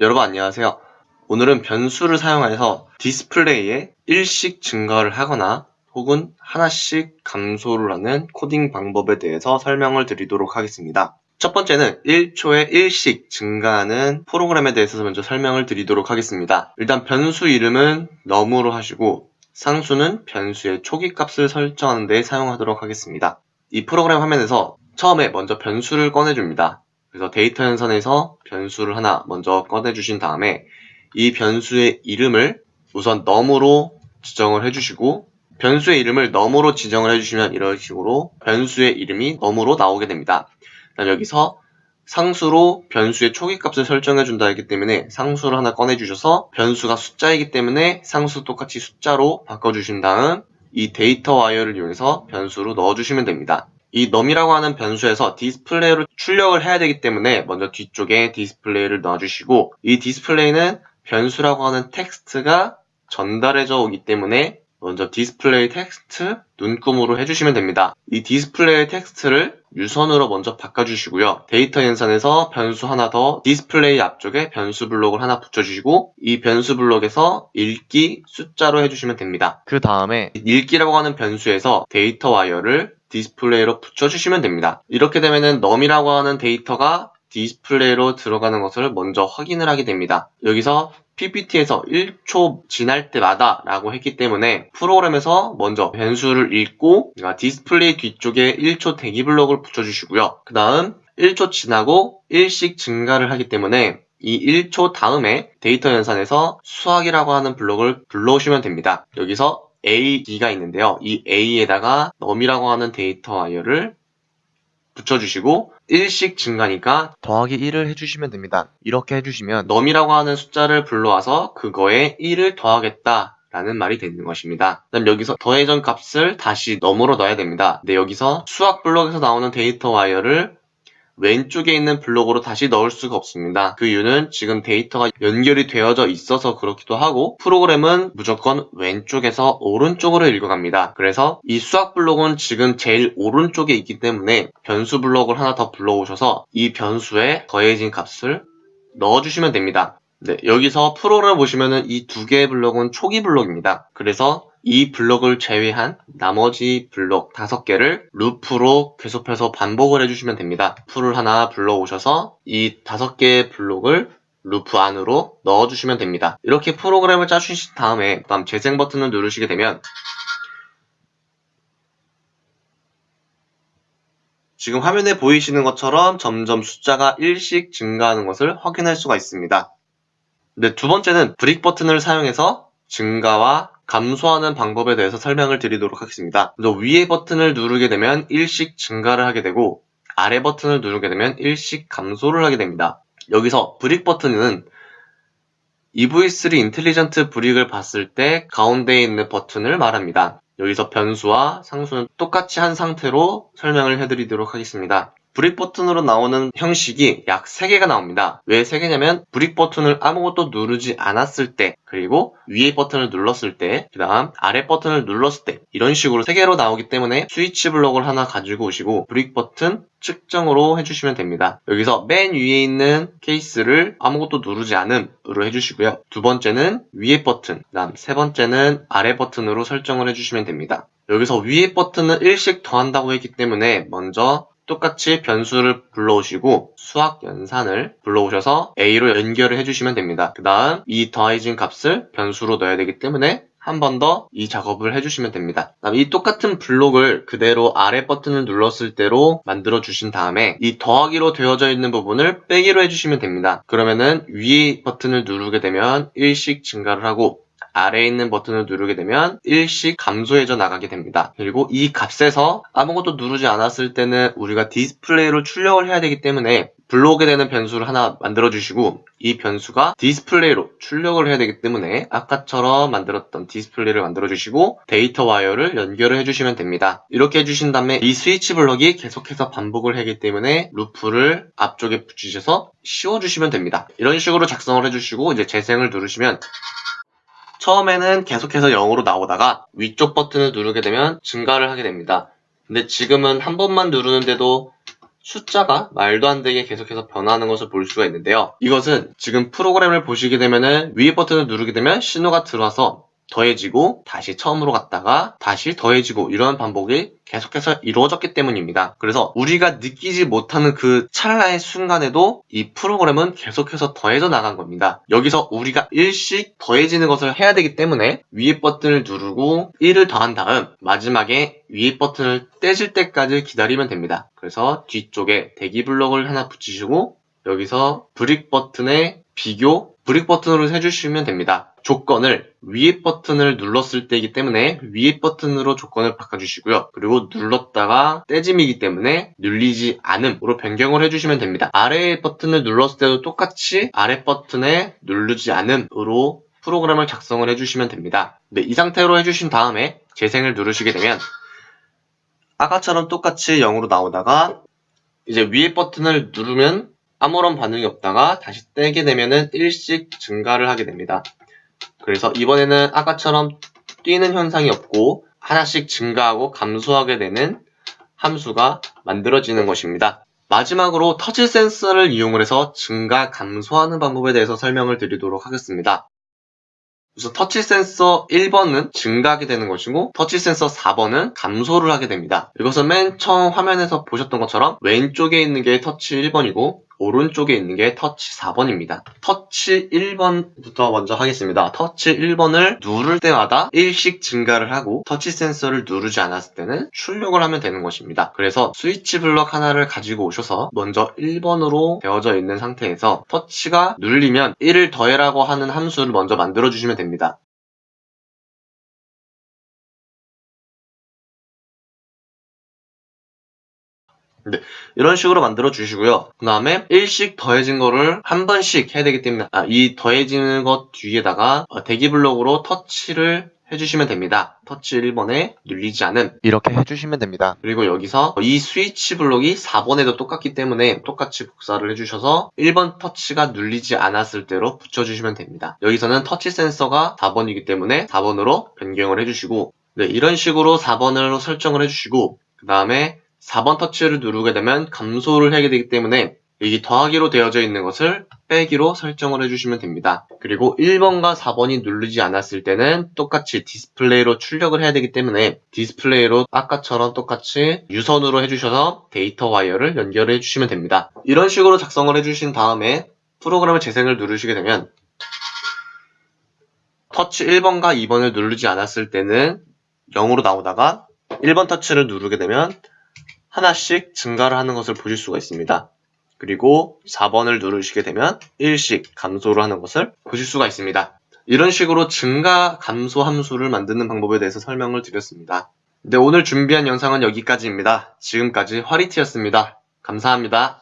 여러분 안녕하세요. 오늘은 변수를 사용해서 디스플레이에 일씩 증가를 하거나 혹은 하나씩 감소를 하는 코딩 방법에 대해서 설명을 드리도록 하겠습니다. 첫 번째는 1초에 일씩 증가하는 프로그램에 대해서 먼저 설명을 드리도록 하겠습니다. 일단 변수 이름은 num으로 하시고 상수는 변수의 초기 값을 설정하는 데 사용하도록 하겠습니다. 이 프로그램 화면에서 처음에 먼저 변수를 꺼내줍니다. 그래서 데이터 연산에서 변수를 하나 먼저 꺼내주신 다음에 이 변수의 이름을 우선 num으로 지정을 해주시고 변수의 이름을 num으로 지정을 해주시면 이런 식으로 변수의 이름이 num으로 나오게 됩니다. 그다음 여기서 상수로 변수의 초기 값을 설정해 준다 했기 때문에 상수를 하나 꺼내 주셔서 변수가 숫자이기 때문에 상수 똑같이 숫자로 바꿔 주신 다음 이 데이터 와이어를 이용해서 변수로 넣어 주시면 됩니다. 이 num이라고 하는 변수에서 디스플레이로 출력을 해야 되기 때문에 먼저 뒤쪽에 디스플레이를 넣어주시고 이 디스플레이는 변수라고 하는 텍스트가 전달해져 오기 때문에 먼저 디스플레이 텍스트 눈금으로 해주시면 됩니다. 이 디스플레이 텍스트를 유선으로 먼저 바꿔주시고요. 데이터 연산에서 변수 하나 더 디스플레이 앞쪽에 변수 블록을 하나 붙여주시고 이 변수 블록에서 읽기 숫자로 해주시면 됩니다. 그 다음에 읽기라고 하는 변수에서 데이터 와이어를 디스플레이로 붙여주시면 됩니다. 이렇게 되면은 num이라고 하는 데이터가 디스플레이로 들어가는 것을 먼저 확인을 하게 됩니다. 여기서 PPT에서 1초 지날 때마다 라고 했기 때문에 프로그램에서 먼저 변수를 읽고 디스플레이 뒤쪽에 1초 대기 블록을 붙여주시고요. 그 다음 1초 지나고 1씩 증가를 하기 때문에 이 1초 다음에 데이터 연산에서 수학이라고 하는 블록을 불러오시면 됩니다. 여기서 A, B가 있는데요. 이 A에다가 num이라고 하는 데이터 와이어를 붙여주시고 1씩 증가니까 더하기 1을 해주시면 됩니다. 이렇게 해주시면 num이라고 하는 숫자를 불러와서 그거에 1을 더하겠다 라는 말이 되는 것입니다. 그다음 여기서 더해진 값을 다시 num으로 넣어야 됩니다. 근데 여기서 수학 블록에서 나오는 데이터 와이어를 왼쪽에 있는 블록으로 다시 넣을 수가 없습니다. 그 이유는 지금 데이터가 연결이 되어져 있어서 그렇기도 하고 프로그램은 무조건 왼쪽에서 오른쪽으로 읽어갑니다. 그래서 이 수학 블록은 지금 제일 오른쪽에 있기 때문에 변수 블록을 하나 더 불러오셔서 이 변수에 더해진 값을 넣어주시면 됩니다. 네, 여기서 프로그램 보시면은 이 두 개의 블록은 초기 블록입니다. 그래서 이 블록을 제외한 나머지 블록 다섯 개를 루프로 계속해서 반복을 해주시면 됩니다. 풀을 하나 불러오셔서 이 다섯 개의 블록을 루프 안으로 넣어주시면 됩니다. 이렇게 프로그램을 짜주신 다음에 다음 재생 버튼을 누르시게 되면 지금 화면에 보이시는 것처럼 점점 숫자가 1씩 증가하는 것을 확인할 수가 있습니다. 네, 두 번째는 brick 버튼을 사용해서 증가와 감소하는 방법에 대해서 설명을 드리도록 하겠습니다. 위에 버튼을 누르게 되면 일씩 증가를 하게 되고 아래 버튼을 누르게 되면 일씩 감소를 하게 됩니다. 여기서 브릭 버튼은 EV3 인텔리전트 브릭을 봤을 때 가운데에 있는 버튼을 말합니다. 여기서 변수와 상수는 똑같이 한 상태로 설명을 해드리도록 하겠습니다. brick 버튼으로 나오는 형식이 약 3개가 나옵니다. 왜 3개냐면 brick 버튼을 아무것도 누르지 않았을 때 그리고 위에 버튼을 눌렀을 때 그 다음 아래 버튼을 눌렀을 때 이런 식으로 3개로 나오기 때문에 스위치 블록을 하나 가지고 오시고 brick 버튼 측정으로 해주시면 됩니다. 여기서 맨 위에 있는 케이스를 아무것도 누르지 않음으로 해주시고요. 두 번째는 위에 버튼, 그 다음 세 번째는 아래 버튼으로 설정을 해주시면 됩니다. 여기서 위에 버튼은 일씩 더한다고 했기 때문에 먼저 똑같이 변수를 불러오시고 수학 연산을 불러오셔서 A로 연결을 해주시면 됩니다. 그 다음 이 더해진 값을 변수로 넣어야 되기 때문에 한번더이 작업을 해주시면 됩니다. 이 똑같은 블록을 그대로 아래 버튼을 눌렀을 때로 만들어 주신 다음에 이 더하기로 되어져 있는 부분을 빼기로 해주시면 됩니다. 그러면은 위 버튼을 누르게 되면 일씩 증가를 하고 아래에 있는 버튼을 누르게 되면 일씩 감소해져 나가게 됩니다. 그리고 이 값에서 아무것도 누르지 않았을 때는 우리가 디스플레이로 출력을 해야 되기 때문에 불러오게 되는 변수를 하나 만들어 주시고 이 변수가 디스플레이로 출력을 해야 되기 때문에 아까처럼 만들었던 디스플레이를 만들어 주시고 데이터 와이어를 연결을 해주시면 됩니다. 이렇게 해주신 다음에 이 스위치 블럭이 계속해서 반복을 하기 때문에 루프를 앞쪽에 붙이셔서 씌워주시면 됩니다. 이런 식으로 작성을 해주시고 이제 재생을 누르시면 처음에는 계속해서 0으로 나오다가 위쪽 버튼을 누르게 되면 증가를 하게 됩니다. 근데 지금은 한 번만 누르는데도 숫자가 말도 안 되게 계속해서 변화하는 것을 볼 수가 있는데요. 이것은 지금 프로그램을 보시게 되면 은 위에 버튼을 누르게 되면 신호가 들어와서 더해지고 다시 처음으로 갔다가 다시 더해지고 이런 반복이 계속해서 이루어졌기 때문입니다. 그래서 우리가 느끼지 못하는 그 찰나의 순간에도 이 프로그램은 계속해서 더해져 나간 겁니다. 여기서 우리가 일씩 더해지는 것을 해야 되기 때문에 위에 버튼을 누르고 1을 더한 다음 마지막에 위에 버튼을 떼질 때까지 기다리면 됩니다. 그래서 뒤쪽에 대기 블록을 하나 붙이시고 여기서 brick 버튼에 비교 brick 버튼으로 해주시면 됩니다. 조건을 위에 버튼을 눌렀을 때이기 때문에 위에 버튼으로 조건을 바꿔주시고요. 그리고 눌렀다가 떼짐이기 때문에 눌리지 않음으로 변경을 해주시면 됩니다. 아래 버튼을 눌렀을 때도 똑같이 아래 버튼에 누르지 않음으로 프로그램을 작성을 해주시면 됩니다. 네, 이 상태로 해주신 다음에 재생을 누르시게 되면 아까처럼 똑같이 0으로 나오다가 이제 위에 버튼을 누르면 아무런 반응이 없다가 다시 떼게 되면은 1씩 증가를 하게 됩니다. 그래서 이번에는 아까처럼 뛰는 현상이 없고 하나씩 증가하고 감소하게 되는 함수가 만들어지는 것입니다. 마지막으로 터치 센서를 이용을 해서 증가, 감소하는 방법에 대해서 설명을 드리도록 하겠습니다. 그래서 터치 센서 1번은 증가하게 되는 것이고 터치 센서 4번은 감소를 하게 됩니다. 이것은 맨 처음 화면에서 보셨던 것처럼 왼쪽에 있는 게 터치 1번이고 오른쪽에 있는 게 터치 4번입니다. 터치 1번부터 먼저 하겠습니다. 터치 1번을 누를 때마다 1씩 증가를 하고 터치 센서를 누르지 않았을 때는 출력을 하면 되는 것입니다. 그래서 스위치 블럭 하나를 가지고 오셔서 먼저 1번으로 되어져 있는 상태에서 터치가 눌리면 1을 더해라고 하는 함수를 먼저 만들어 주시면 됩니다. 네, 이런 식으로 만들어 주시고요. 그 다음에 1씩 더해진 거를 한 번씩 해야 되기 때문에 아, 이 더해지는 것 뒤에다가 어, 대기 블록으로 터치를 해주시면 됩니다. 터치 1번에 눌리지 않음 이렇게 해주시면 됩니다. 그리고 여기서 이 스위치 블록이 4번에도 똑같기 때문에 똑같이 복사를 해주셔서 1번 터치가 눌리지 않았을 때로 붙여주시면 됩니다. 여기서는 터치 센서가 4번이기 때문에 4번으로 변경을 해주시고 네, 이런 식으로 4번으로 설정을 해주시고 그 다음에 4번 터치를 누르게 되면 감소를 하게 되기 때문에 여기 더하기로 되어져 있는 것을 빼기로 설정을 해주시면 됩니다. 그리고 1번과 4번이 누르지 않았을 때는 똑같이 디스플레이로 출력을 해야 되기 때문에 디스플레이로 아까처럼 똑같이 유선으로 해주셔서 데이터 와이어를 연결해 주시면 됩니다. 이런 식으로 작성을 해주신 다음에 프로그램을 재생을 누르시게 되면 터치 1번과 2번을 누르지 않았을 때는 0으로 나오다가 1번 터치를 누르게 되면 하나씩 증가를 하는 것을 보실 수가 있습니다. 그리고 4번을 누르시게 되면 1씩 감소를 하는 것을 보실 수가 있습니다. 이런 식으로 증가, 감소 함수를 만드는 방법에 대해서 설명을 드렸습니다. 네, 오늘 준비한 영상은 여기까지입니다. 지금까지 화리티였습니다. 감사합니다.